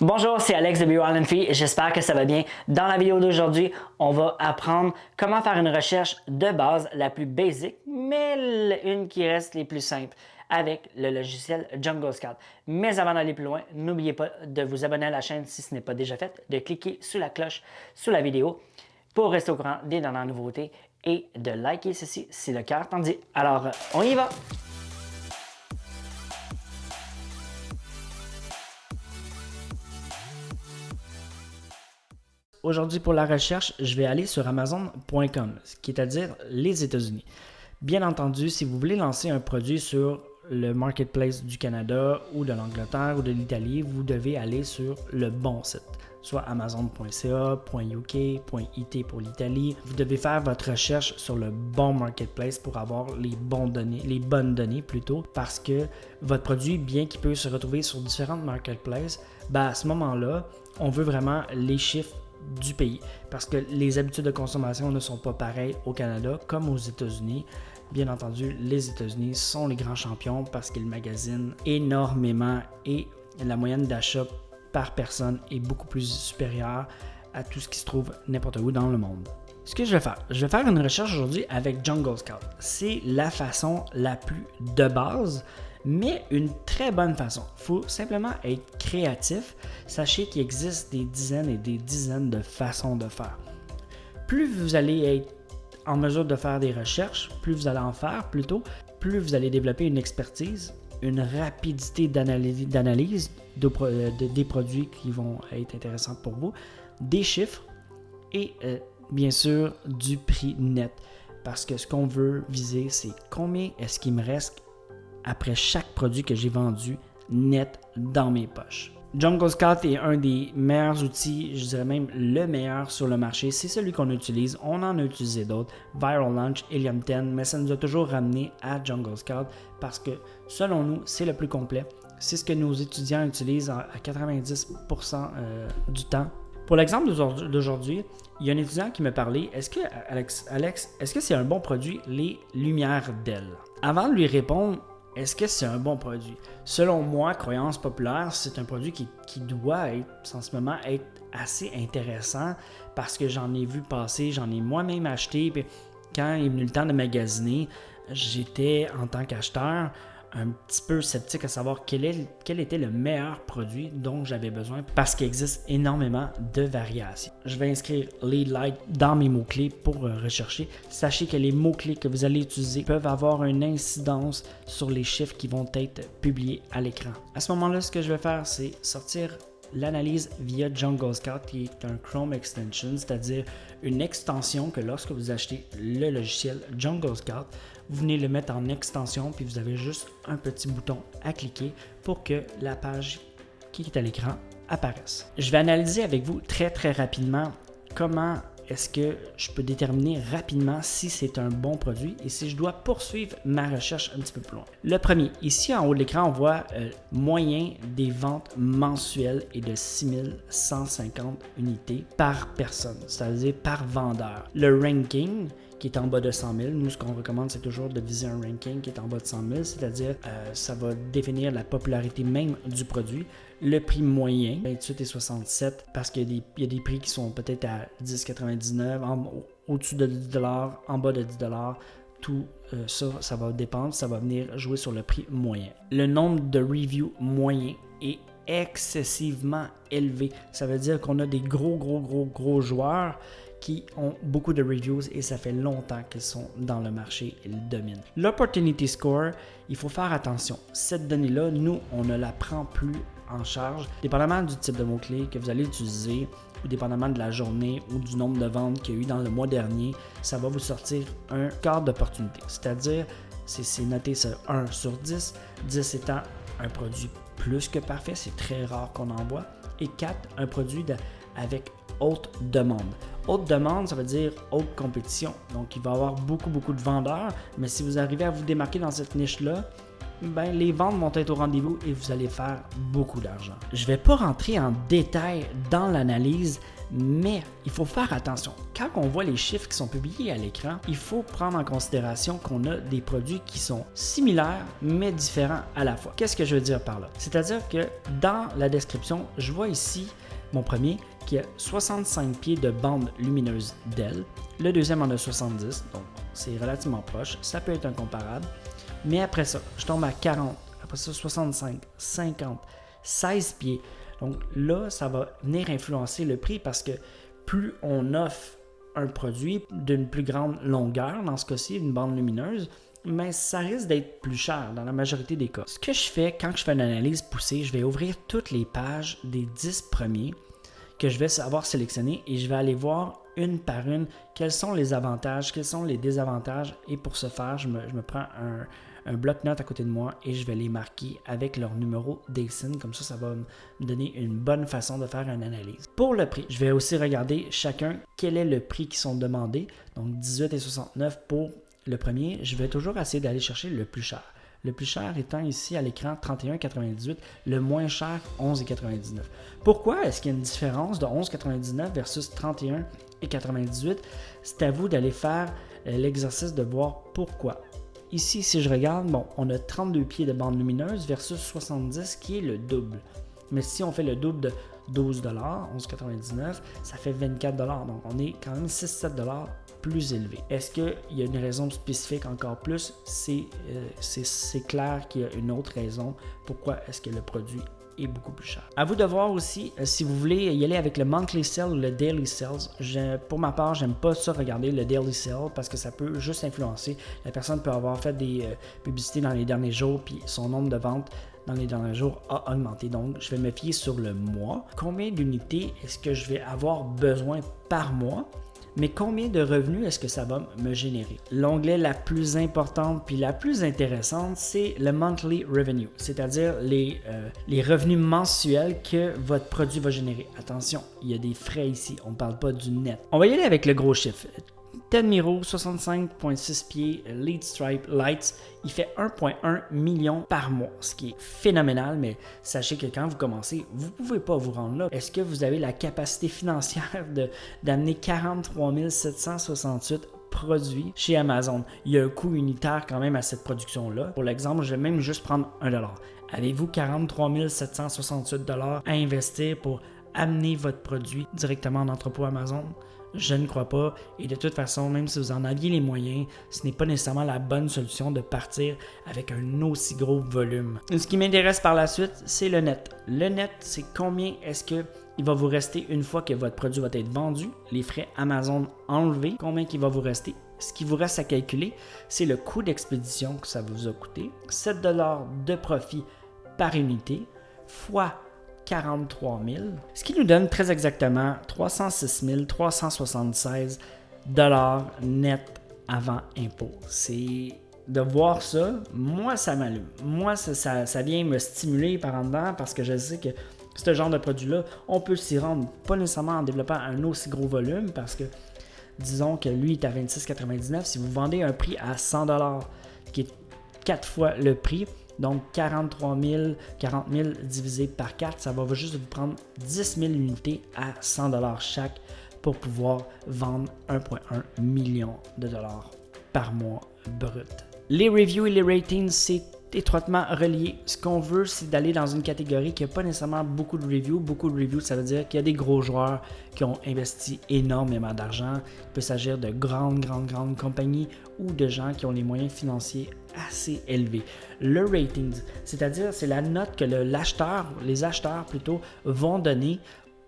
Bonjour, c'est Alex de Bio Fee. J'espère que ça va bien. Dans la vidéo d'aujourd'hui, on va apprendre comment faire une recherche de base la plus basique, mais une qui reste les plus simples avec le logiciel Jungle Scout. Mais avant d'aller plus loin, n'oubliez pas de vous abonner à la chaîne si ce n'est pas déjà fait, de cliquer sur la cloche sous la vidéo pour rester au courant des dernières nouveautés et de liker ceci si le cœur t'en dit. Alors, on y va! Aujourd'hui, pour la recherche, je vais aller sur Amazon.com, ce qui est à dire les États-Unis. Bien entendu, si vous voulez lancer un produit sur le marketplace du Canada ou de l'Angleterre ou de l'Italie, vous devez aller sur le bon site, soit amazon.ca, .uk, .it pour l'Italie. Vous devez faire votre recherche sur le bon marketplace pour avoir les, bons données, les bonnes données plutôt, parce que votre produit, bien qu'il peut se retrouver sur différentes marketplaces, ben à ce moment-là, on veut vraiment les chiffres du pays. Parce que les habitudes de consommation ne sont pas pareilles au Canada comme aux États-Unis. Bien entendu, les États-Unis sont les grands champions parce qu'ils magasinent énormément et la moyenne d'achat par personne est beaucoup plus supérieure à tout ce qui se trouve n'importe où dans le monde. Ce que je vais faire, je vais faire une recherche aujourd'hui avec Jungle Scout. C'est la façon la plus de base mais une très bonne façon. Il faut simplement être créatif. Sachez qu'il existe des dizaines et des dizaines de façons de faire. Plus vous allez être en mesure de faire des recherches, plus vous allez en faire plutôt, plus vous allez développer une expertise, une rapidité d'analyse euh, des produits qui vont être intéressants pour vous, des chiffres et euh, bien sûr du prix net. Parce que ce qu'on veut viser, c'est combien est-ce qu'il me reste après chaque produit que j'ai vendu net dans mes poches. Jungle Scout est un des meilleurs outils, je dirais même le meilleur sur le marché. C'est celui qu'on utilise. On en a utilisé d'autres, Viral Launch, Helium 10, mais ça nous a toujours ramené à Jungle Scout parce que selon nous, c'est le plus complet. C'est ce que nos étudiants utilisent à 90% euh, du temps. Pour l'exemple d'aujourd'hui, il y a un étudiant qui me parlait, est-ce que, Alex, Alex est-ce que c'est un bon produit, les lumières d'elle? Avant de lui répondre, est-ce que c'est un bon produit? Selon moi, croyance populaire, c'est un produit qui, doit être, en ce moment, être assez intéressant parce que j'en ai vu passer, j'en ai moi-même acheté. Puis quand il est venu le temps de magasiner, j'étais en tant qu'acheteur un petit peu sceptique à savoir quel, est, quel était le meilleur produit dont j'avais besoin parce qu'il existe énormément de variations. Je vais inscrire Lead Light dans mes mots-clés pour euh, rechercher. Sachez que les mots-clés que vous allez utiliser peuvent avoir une incidence sur les chiffres qui vont être publiés à l'écran. À ce moment-là, ce que je vais faire, c'est sortir l'analyse via Jungle Scout qui est un Chrome extension, c'est-à-dire une extension que lorsque vous achetez le logiciel Jungle Scout, vous venez le mettre en extension puis vous avez juste un petit bouton à cliquer pour que la page qui est à l'écran apparaisse. Je vais analyser avec vous très très rapidement comment est-ce que je peux déterminer rapidement si c'est un bon produit et si je dois poursuivre ma recherche un petit peu plus loin? Le premier, ici en haut de l'écran, on voit euh, moyen des ventes mensuelles et de 6150 unités par personne, c'est-à-dire par vendeur. Le ranking, qui est en bas de 100 000. Nous, ce qu'on recommande, c'est toujours de viser un ranking qui est en bas de 100 000, c'est-à-dire euh, ça va définir la popularité même du produit. Le prix moyen, 28 et 67, parce qu'il y, a des prix qui sont peut-être à 10,99, au-dessus de 10 en bas de 10 tout euh, ça, ça va dépendre, ça va venir jouer sur le prix moyen. Le nombre de reviews moyen est excessivement élevé. Ça veut dire qu'on a des gros, gros, gros, gros joueurs qui ont beaucoup de reviews et ça fait longtemps qu'ils sont dans le marché ils dominent. L'opportunity score, il faut faire attention. Cette donnée-là, nous, on ne la prend plus en charge. Dépendamment du type de mot-clé que vous allez utiliser, ou dépendamment de la journée ou du nombre de ventes qu'il y a eu dans le mois dernier, ça va vous sortir un quart d'opportunité. C'est-à-dire, c'est noté sur 1 sur 10, 10 étant un produit plus que parfait, c'est très rare qu'on en voit, et 4, un produit avec haute demande. Haute demande, ça veut dire haute compétition. Donc, il va y avoir beaucoup, beaucoup de vendeurs, mais si vous arrivez à vous démarquer dans cette niche-là, ben, les ventes vont être au rendez-vous et vous allez faire beaucoup d'argent. Je ne vais pas rentrer en détail dans l'analyse, Mais il faut faire attention. Quand on voit les chiffres qui sont publiés à l'écran, il faut prendre en considération qu'on a des produits qui sont similaires mais différents à la fois. Qu'est-ce que je veux dire par là? C'est-à-dire que dans la description, je vois ici mon premier qui a 65 pieds de bande lumineuse d'aile. Le deuxième en a 70, donc c'est relativement proche. Ça peut être incomparable. Mais après ça, je tombe à 40, après ça 65, 50, 16 pieds. Donc là, ça va venir influencer le prix parce que plus on offre un produit d'une plus grande longueur, dans ce cas-ci, une bande lumineuse, mais ça risque d'être plus cher dans la majorité des cas. Ce que je fais quand je fais une analyse poussée, je vais ouvrir toutes les pages des 10 premiers que je vais avoir sélectionnés et je vais aller voir une par une quels sont les avantages, quels sont les désavantages. Et pour ce faire, je me, prends un, un bloc-notes à côté de moi et je vais les marquer avec leur numéro d'ASIN. Comme ça, ça va me donner une bonne façon de faire une analyse. Pour le prix, je vais aussi regarder chacun quel est le prix qui sont demandés. Donc 18 et 69 pour le premier. Je vais toujours essayer d'aller chercher le plus cher. Le plus cher étant ici à l'écran 31,98, le moins cher 11,99. Pourquoi est-ce qu'il y a une différence de 11,99 versus 31,98 C'est à vous d'aller faire euh, l'exercice de voir pourquoi. Ici, si je regarde, bon, on a 32 pieds de bande lumineuse versus 70 qui est le double. Mais si on fait le double de 12 11,99, ça fait 24 Donc on est quand même 6-7 plus élevé. Est-ce qu'il y a une raison spécifique encore plus? C'est euh, clair qu'il y a une autre raison pourquoi est-ce que le produit beaucoup plus cher. À vous de voir aussi euh, si vous voulez y aller avec le monthly sale ou le daily sales. pour ma part, j'aime pas ça regarder le daily sale parce que ça peut juste influencer. La personne peut avoir fait des euh, publicités dans les derniers jours puis son nombre de ventes dans les derniers jours a augmenté. Donc, je vais me fier sur le mois. Combien d'unités est-ce que je vais avoir besoin par mois? Mais combien de revenus est-ce que ça va me générer? L'onglet la plus importante puis la plus intéressante, c'est le monthly revenue, c'est-à-dire les, euh, revenus mensuels que votre produit va générer. Attention, il y a des frais ici, on ne parle pas du net. On va y aller avec le gros chiffre. Ted Miro, 65.6 pieds, Lead Stripe Lights, il fait 1.1 million par mois, ce qui est phénoménal, mais sachez que quand vous commencez, vous ne pouvez pas vous rendre là. Est-ce que vous avez la capacité financière d'amener 43 768 produits chez Amazon? Il y a un coût unitaire quand même à cette production-là. Pour l'exemple, je vais même juste prendre 1 Avez-vous 43 768 à investir pour amener votre produit directement en entrepôt Amazon? Je ne crois pas. Et de toute façon, même si vous en aviez les moyens, ce n'est pas nécessairement la bonne solution de partir avec un aussi gros volume. Ce qui m'intéresse par la suite, c'est le net. Le net, c'est combien est-ce que il va vous rester une fois que votre produit va être vendu, les frais Amazon enlevés, combien il va vous rester. Ce qui vous reste à calculer, c'est le coût d'expédition que ça vous a coûté, 7 de profit par unité, fois 43 000, ce qui nous donne très exactement 306 376 dollars net avant impôt. C'est de voir ça, moi ça m'allume. Moi ça, ça, vient me stimuler par en dedans parce que je sais que ce genre de produit-là, on peut s'y rendre pas nécessairement en développant un aussi gros volume parce que disons que lui est à 26,99. Si vous vendez un prix à 100 dollars qui est quatre fois le prix, donc 43 000, 40 000 divisé par 4, ça va juste vous prendre 10 000 unités à 100 dollars chaque pour pouvoir vendre 1,1 million de dollars par mois brut. Les reviews et les ratings, c'est étroitement relié. Ce qu'on veut, c'est d'aller dans une catégorie qui n'a pas nécessairement beaucoup de reviews. Beaucoup de reviews, ça veut dire qu'il y a des gros joueurs qui ont investi énormément d'argent. Il peut s'agir de grandes, grandes, grandes compagnies ou de gens qui ont les moyens financiers assez élevés. Le rating, c'est-à-dire c'est la note que l'acheteur, les acheteurs plutôt, vont donner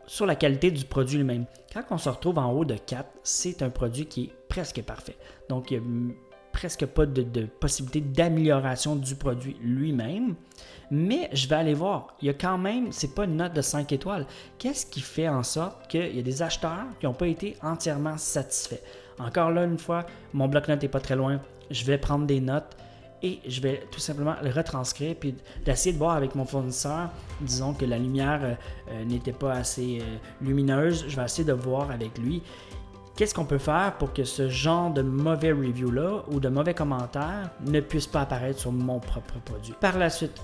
sur la qualité du produit lui-même. Quand on se retrouve en haut de 4, c'est un produit qui est presque parfait. Donc, il y a presque pas de, possibilité d'amélioration du produit lui-même. Mais je vais aller voir. Il y a quand même, c'est pas une note de 5 étoiles. Qu'est-ce qui fait en sorte qu'il y a des acheteurs qui n'ont pas été entièrement satisfaits? Encore là, une fois, mon bloc-notes n'est pas très loin. Je vais prendre des notes et je vais tout simplement le retranscrire puis d'essayer de voir avec mon fournisseur, disons que la lumière euh, euh, n'était pas assez euh, lumineuse, je vais essayer de voir avec lui Qu'est-ce qu'on peut faire pour que ce genre de mauvais review-là ou de mauvais commentaires ne puisse pas apparaître sur mon propre produit? Par la suite,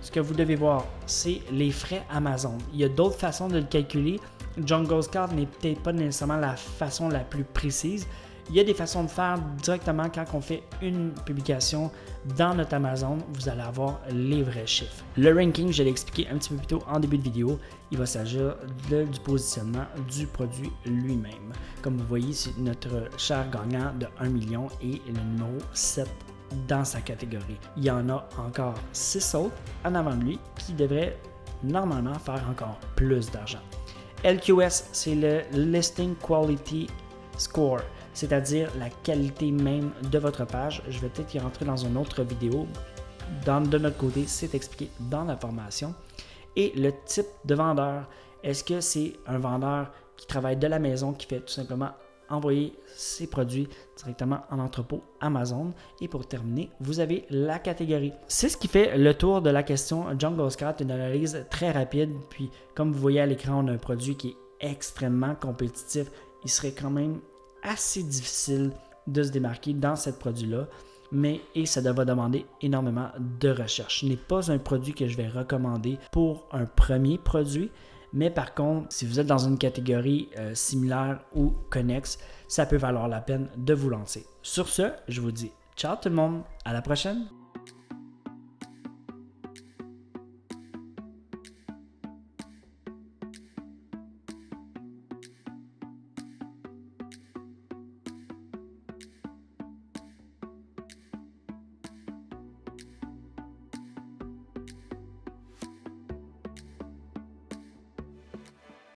ce que vous devez voir, c'est les frais Amazon. Il y a d'autres façons de le calculer. Jungle Scout n'est peut-être pas nécessairement la façon la plus précise. Il y a des façons de faire directement quand on fait une publication dans notre Amazon, vous allez avoir les vrais chiffres. Le ranking, je l'ai expliqué un petit peu plus tôt en début de vidéo, il va s'agir du positionnement du produit lui-même. Comme vous voyez, c'est notre cher gagnant de 1 million et le numéro 7 dans sa catégorie. Il y en a encore 6 autres en avant de lui qui devraient normalement faire encore plus d'argent. LQS, c'est le Listing Quality Score, c'est-à-dire la qualité même de votre page. Je vais peut-être y rentrer dans une autre vidéo. Dans, de notre côté, c'est expliqué dans la formation. Et le type de vendeur, est-ce que c'est un vendeur qui travaille de la maison, qui fait tout simplement envoyer ses produits directement en entrepôt Amazon? Et pour terminer, vous avez la catégorie. C'est ce qui fait le tour de la question Jungle Scout, une analyse très rapide. Puis, comme vous voyez à l'écran, on a un produit qui est extrêmement compétitif. Il serait quand même assez difficile de se démarquer dans ce produit-là mais et ça va demander énormément de recherche. Ce n'est pas un produit que je vais recommander pour un premier produit, mais par contre, si vous êtes dans une catégorie euh, similaire ou connexe, ça peut valoir la peine de vous lancer. Sur ce, je vous dis ciao tout le monde, à la prochaine.